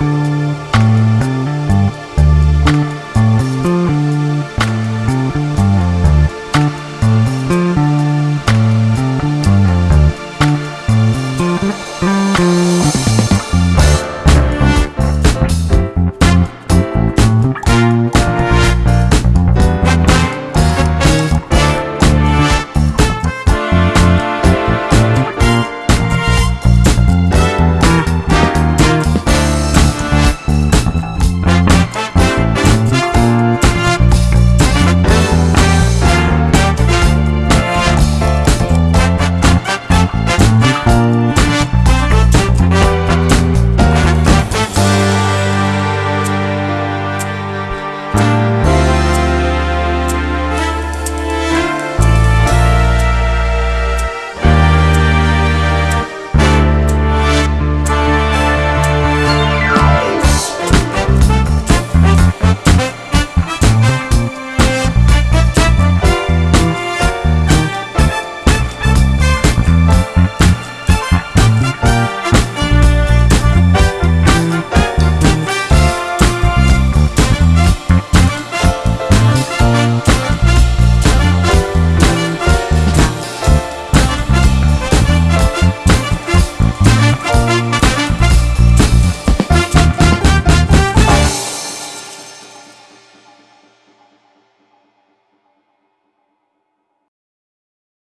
嗯。